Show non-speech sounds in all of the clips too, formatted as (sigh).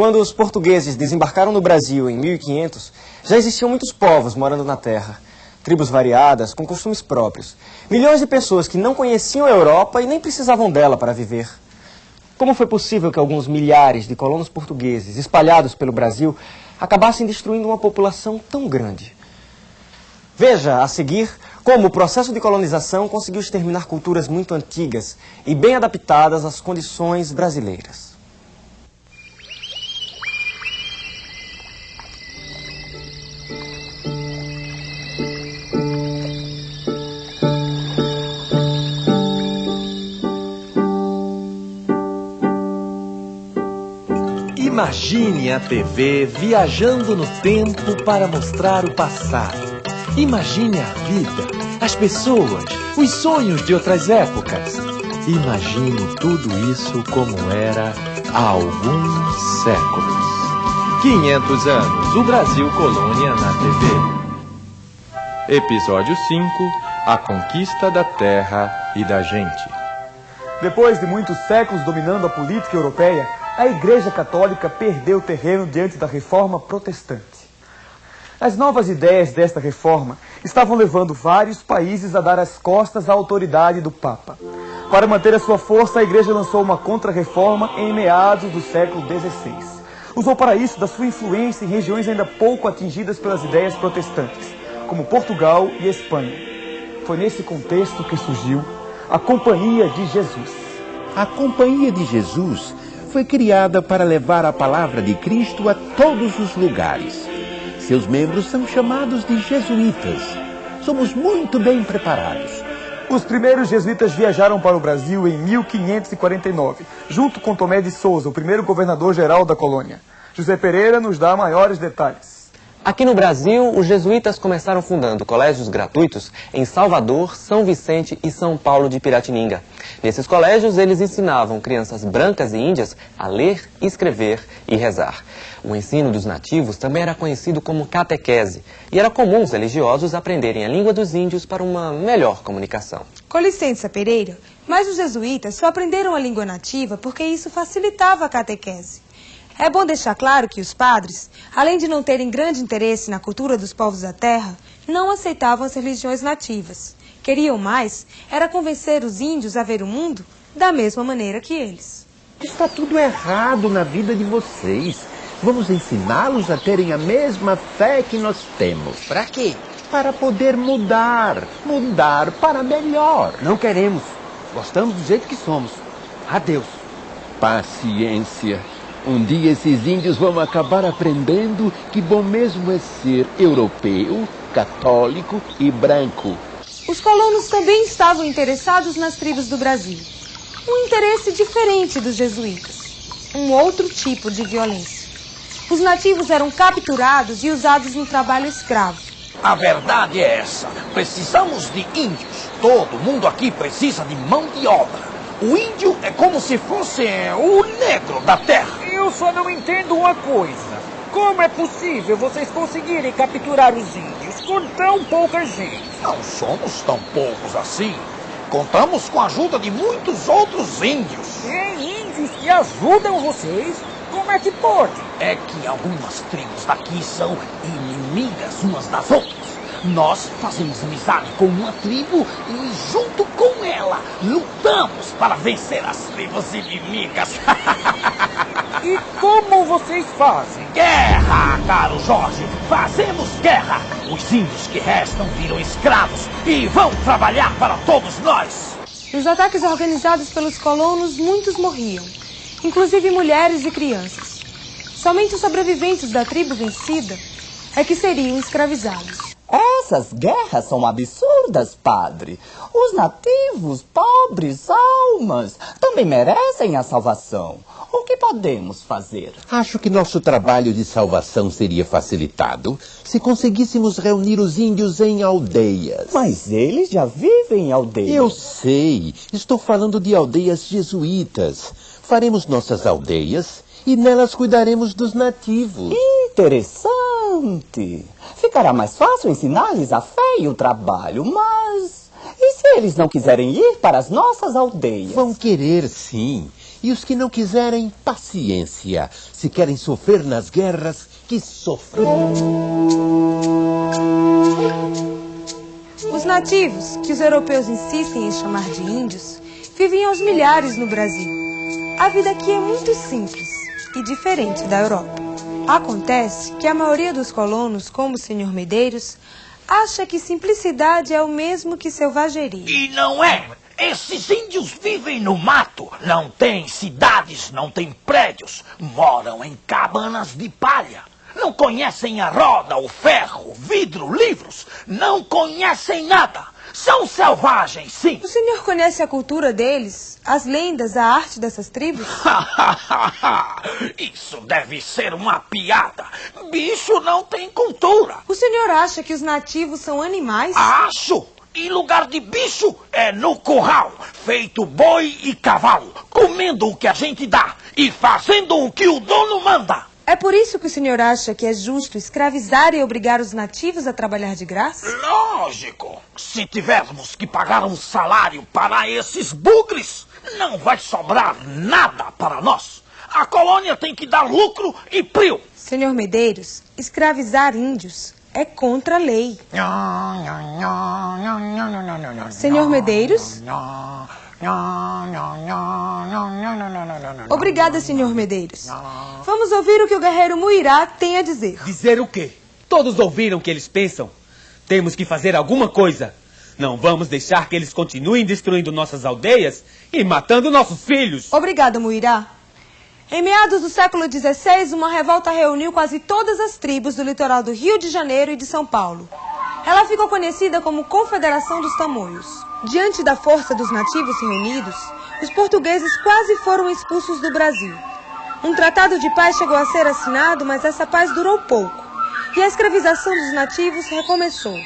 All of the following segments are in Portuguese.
Quando os portugueses desembarcaram no Brasil em 1500, já existiam muitos povos morando na terra. Tribos variadas, com costumes próprios. Milhões de pessoas que não conheciam a Europa e nem precisavam dela para viver. Como foi possível que alguns milhares de colonos portugueses espalhados pelo Brasil acabassem destruindo uma população tão grande? Veja, a seguir, como o processo de colonização conseguiu exterminar culturas muito antigas e bem adaptadas às condições brasileiras. Imagine a TV viajando no tempo para mostrar o passado. Imagine a vida, as pessoas, os sonhos de outras épocas. Imagine tudo isso como era há alguns séculos. 500 anos, o Brasil Colônia na TV. Episódio 5 A Conquista da Terra e da Gente. Depois de muitos séculos dominando a política europeia, a Igreja Católica perdeu terreno diante da reforma protestante. As novas ideias desta reforma estavam levando vários países a dar as costas à autoridade do Papa. Para manter a sua força, a Igreja lançou uma contra-reforma em meados do século XVI. Usou para isso da sua influência em regiões ainda pouco atingidas pelas ideias protestantes, como Portugal e Espanha. Foi nesse contexto que surgiu a Companhia de Jesus. A Companhia de Jesus foi criada para levar a palavra de Cristo a todos os lugares. Seus membros são chamados de jesuítas. Somos muito bem preparados. Os primeiros jesuítas viajaram para o Brasil em 1549, junto com Tomé de Souza, o primeiro governador-geral da colônia. José Pereira nos dá maiores detalhes. Aqui no Brasil, os jesuítas começaram fundando colégios gratuitos em Salvador, São Vicente e São Paulo de Piratininga. Nesses colégios, eles ensinavam crianças brancas e índias a ler, escrever e rezar. O ensino dos nativos também era conhecido como catequese, e era comum os religiosos aprenderem a língua dos índios para uma melhor comunicação. Com licença, Pereira, mas os jesuítas só aprenderam a língua nativa porque isso facilitava a catequese. É bom deixar claro que os padres, além de não terem grande interesse na cultura dos povos da terra, não aceitavam as religiões nativas. Queriam mais era convencer os índios a ver o mundo da mesma maneira que eles. Está tudo errado na vida de vocês. Vamos ensiná-los a terem a mesma fé que nós temos. Para quê? Para poder mudar. Mudar para melhor. Não queremos. Gostamos do jeito que somos. Adeus. Paciência. Um dia esses índios vão acabar aprendendo que bom mesmo é ser europeu, católico e branco. Os colonos também estavam interessados nas tribos do Brasil. Um interesse diferente dos jesuítas. Um outro tipo de violência. Os nativos eram capturados e usados no trabalho escravo. A verdade é essa. Precisamos de índios. Todo mundo aqui precisa de mão de obra. O índio é como se fosse o negro da terra. Eu só não entendo uma coisa. Como é possível vocês conseguirem capturar os índios com tão pouca gente? Não somos tão poucos assim. Contamos com a ajuda de muitos outros índios. Tem índios que ajudam vocês? Como é que pode? É que algumas tribos daqui são inimigas umas das outras. Nós fazemos amizade com uma tribo e, junto com ela, lutamos para vencer as tribos inimigas. (laughs) e como vocês fazem? Guerra, caro Jorge! Fazemos guerra! Os índios que restam viram escravos e vão trabalhar para todos nós! Nos ataques organizados pelos colonos, muitos morriam, inclusive mulheres e crianças. Somente os sobreviventes da tribo vencida é que seriam escravizados. Essas guerras são absurdas, padre. Os nativos, pobres almas, também merecem a salvação. O que podemos fazer? Acho que nosso trabalho de salvação seria facilitado se conseguíssemos reunir os índios em aldeias. Mas eles já vivem em aldeias. Eu sei. Estou falando de aldeias jesuítas. Faremos nossas aldeias e nelas cuidaremos dos nativos. Interessante. Ficará mais fácil ensinar-lhes a fé e o trabalho, mas. E se eles não quiserem ir para as nossas aldeias? Vão querer, sim. E os que não quiserem, paciência. Se querem sofrer nas guerras, que sofram. Os nativos, que os europeus insistem em chamar de índios, vivem aos milhares no Brasil. A vida aqui é muito simples e diferente da Europa. Acontece que a maioria dos colonos, como o senhor Medeiros, acha que simplicidade é o mesmo que selvageria. E não é! Esses índios vivem no mato, não têm cidades, não têm prédios, moram em cabanas de palha. Não conhecem a roda, o ferro, vidro, livros, não conhecem nada. São selvagens, sim. O senhor conhece a cultura deles, as lendas, a arte dessas tribos? (laughs) Isso deve ser uma piada. Bicho não tem cultura. O senhor acha que os nativos são animais? Acho! Em lugar de bicho, é no curral, feito boi e cavalo, comendo o que a gente dá e fazendo o que o dono manda. É por isso que o senhor acha que é justo escravizar e obrigar os nativos a trabalhar de graça? Lógico! Se tivermos que pagar um salário para esses bugres, não vai sobrar nada para nós. A colônia tem que dar lucro e prio. Senhor Medeiros, escravizar índios é contra a lei. Senhor Medeiros? Obrigada, senhor Medeiros. Vamos ouvir o que o guerreiro Muirá tem a dizer. Dizer o quê? Todos ouviram o que eles pensam. Temos que fazer alguma coisa. Não vamos deixar que eles continuem destruindo nossas aldeias e matando nossos filhos. Obrigada, Muirá. Em meados do século XVI, uma revolta reuniu quase todas as tribos do litoral do Rio de Janeiro e de São Paulo. Ela ficou conhecida como Confederação dos Tamoios. Diante da força dos nativos reunidos, os portugueses quase foram expulsos do Brasil. Um tratado de paz chegou a ser assinado, mas essa paz durou pouco, e a escravização dos nativos recomeçou.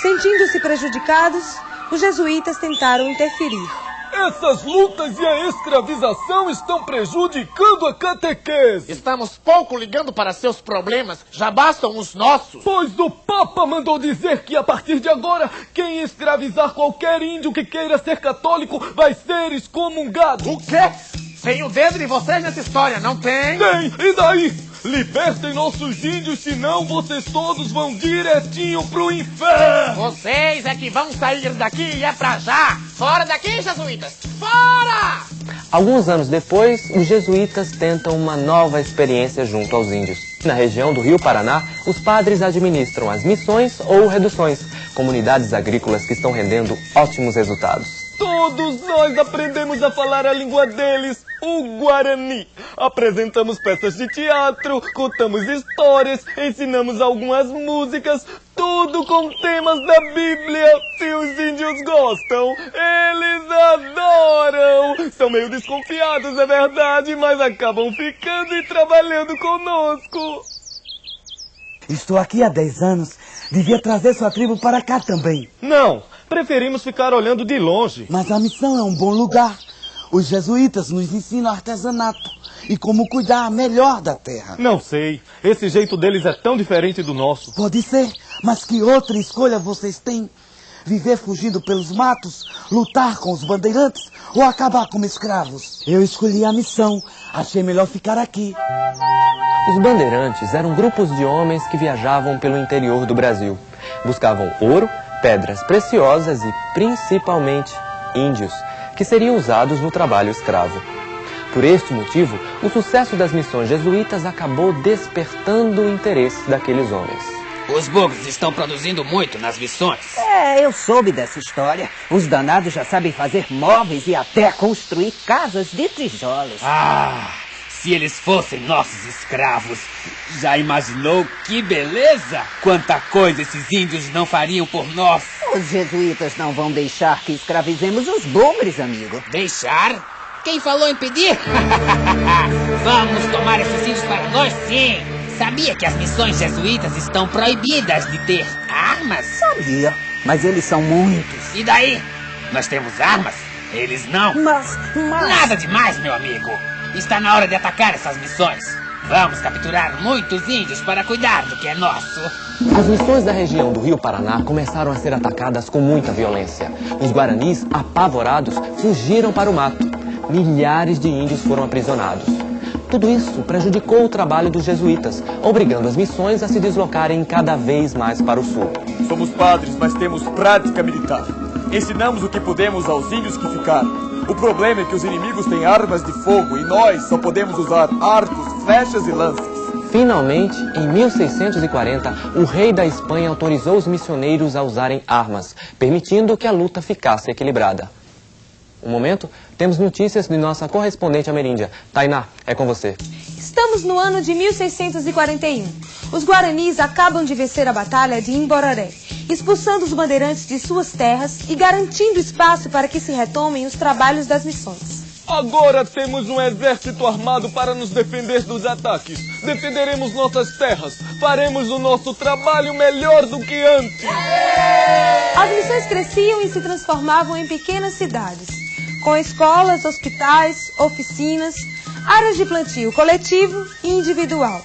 Sentindo-se prejudicados, os jesuítas tentaram interferir. Essas lutas e a escravização estão prejudicando a catequese. Estamos pouco ligando para seus problemas, já bastam os nossos. Pois o Papa mandou dizer que a partir de agora, quem escravizar qualquer índio que queira ser católico vai ser excomungado. O quê? Tem o dedo de vocês nessa história, não tem? Tem, e daí? Libertem nossos índios, senão vocês todos vão direitinho pro inferno! Vocês é que vão sair daqui e é pra já! Fora daqui, jesuítas! Fora! Alguns anos depois, os jesuítas tentam uma nova experiência junto aos índios. Na região do Rio Paraná, os padres administram as missões ou reduções, comunidades agrícolas que estão rendendo ótimos resultados. Todos nós aprendemos a falar a língua deles, o Guarani. Apresentamos peças de teatro, contamos histórias, ensinamos algumas músicas, tudo com temas da Bíblia. Se os índios gostam, eles adoram. São meio desconfiados, é verdade, mas acabam ficando e trabalhando conosco. Estou aqui há 10 anos. Devia trazer sua tribo para cá também. Não, preferimos ficar olhando de longe. Mas a missão é um bom lugar. Os jesuítas nos ensinam artesanato e como cuidar melhor da terra. Não sei. Esse jeito deles é tão diferente do nosso. Pode ser, mas que outra escolha vocês têm? Viver fugindo pelos matos, lutar com os bandeirantes ou acabar como escravos? Eu escolhi a missão. Achei melhor ficar aqui. Os bandeirantes eram grupos de homens que viajavam pelo interior do Brasil. Buscavam ouro, pedras preciosas e, principalmente, índios, que seriam usados no trabalho escravo. Por este motivo, o sucesso das missões jesuítas acabou despertando o interesse daqueles homens. Os bugres estão produzindo muito nas missões. É, eu soube dessa história. Os danados já sabem fazer móveis e até construir casas de tijolos. Ah, se eles fossem nossos escravos, já imaginou que beleza? Quanta coisa esses índios não fariam por nós. Os jesuítas não vão deixar que escravizemos os bugres, amigo. Deixar? Quem falou em pedir? (laughs) Vamos tomar esses índios para nós, sim. Sabia que as missões jesuítas estão proibidas de ter armas? Sabia, mas eles são muitos. E daí? Nós temos armas, eles não. Mas, mas... Nada demais, meu amigo. Está na hora de atacar essas missões. Vamos capturar muitos índios para cuidar do que é nosso. As missões da região do Rio Paraná começaram a ser atacadas com muita violência. Os guaranis, apavorados, fugiram para o mato. milhares de índios foram aprisionados. Tudo isso prejudicou o trabalho dos jesuítas, obrigando as missões a se deslocarem cada vez mais para o sul. Somos padres, mas temos prática militar. Ensinamos o que podemos aos índios que ficaram. O problema é que os inimigos têm armas de fogo e nós só podemos usar arcos, flechas e lanças. Finalmente, em 1640, o rei da Espanha autorizou os missioneiros a usarem armas, permitindo que a luta ficasse equilibrada. Um momento, temos notícias de nossa correspondente ameríndia. Tainá, é com você. Estamos no ano de 1641. Os guaranis acabam de vencer a batalha de Imbororé, expulsando os bandeirantes de suas terras e garantindo espaço para que se retomem os trabalhos das missões. Agora temos um exército armado para nos defender dos ataques. Defenderemos nossas terras. Faremos o nosso trabalho melhor do que antes. As missões cresciam e se transformavam em pequenas cidades, com escolas, hospitais, oficinas, áreas de plantio coletivo e individual.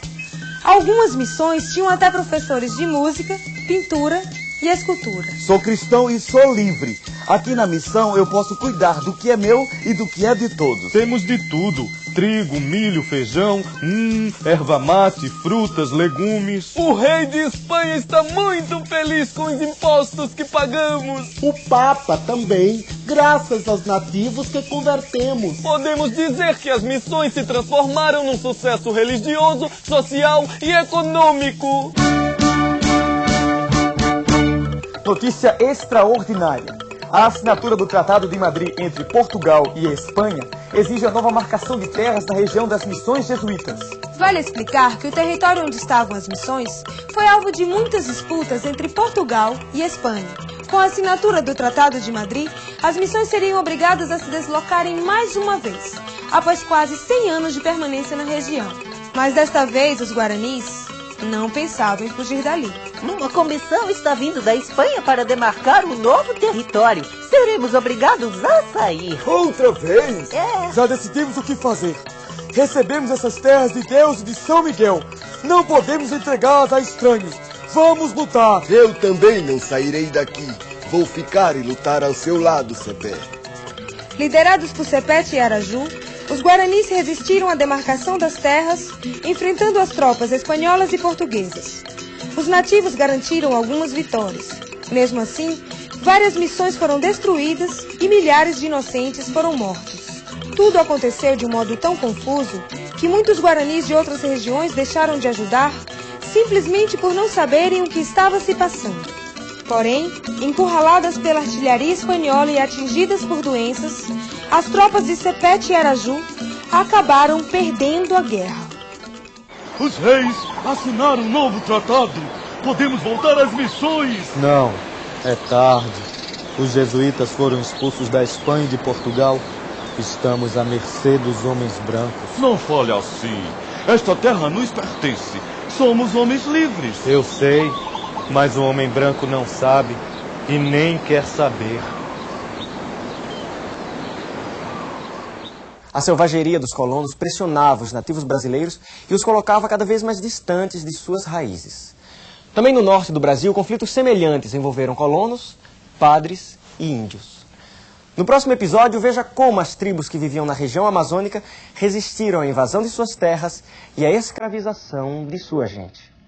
Algumas missões tinham até professores de música, pintura e escultura. Sou cristão e sou livre. Aqui na missão eu posso cuidar do que é meu e do que é de todos. Temos de tudo: trigo, milho, feijão, hum, erva mate, frutas, legumes. O rei de Espanha está muito feliz com os impostos que pagamos. O Papa também, graças aos nativos que convertemos. Podemos dizer que as missões se transformaram num sucesso religioso, social e econômico. Notícia extraordinária. A assinatura do Tratado de Madrid entre Portugal e Espanha exige a nova marcação de terras na região das missões jesuítas. Vale explicar que o território onde estavam as missões foi alvo de muitas disputas entre Portugal e Espanha. Com a assinatura do Tratado de Madrid, as missões seriam obrigadas a se deslocarem mais uma vez, após quase 100 anos de permanência na região. Mas desta vez, os guaranis não pensavam em fugir dali. Uma comissão está vindo da Espanha para demarcar um novo território. Seremos obrigados a sair. Outra vez? É. Já decidimos o que fazer. Recebemos essas terras de Deus e de São Miguel. Não podemos entregá-las a estranhos. Vamos lutar. Eu também não sairei daqui. Vou ficar e lutar ao seu lado, Cepé. Liderados por Sepete e Araju, os guaranis resistiram à demarcação das terras, enfrentando as tropas espanholas e portuguesas. Os nativos garantiram algumas vitórias. Mesmo assim, várias missões foram destruídas e milhares de inocentes foram mortos. Tudo aconteceu de um modo tão confuso que muitos guaranis de outras regiões deixaram de ajudar simplesmente por não saberem o que estava se passando. Porém, encurraladas pela artilharia espanhola e atingidas por doenças, as tropas de Sepete e Araju acabaram perdendo a guerra. Os reis assinaram um novo tratado. Podemos voltar às missões. Não, é tarde. Os jesuítas foram expulsos da Espanha e de Portugal. Estamos à mercê dos homens brancos. Não fale assim. Esta terra nos pertence. Somos homens livres. Eu sei, mas o homem branco não sabe e nem quer saber. A selvageria dos colonos pressionava os nativos brasileiros e os colocava cada vez mais distantes de suas raízes. Também no norte do Brasil, conflitos semelhantes envolveram colonos, padres e índios. No próximo episódio, veja como as tribos que viviam na região amazônica resistiram à invasão de suas terras e à escravização de sua gente.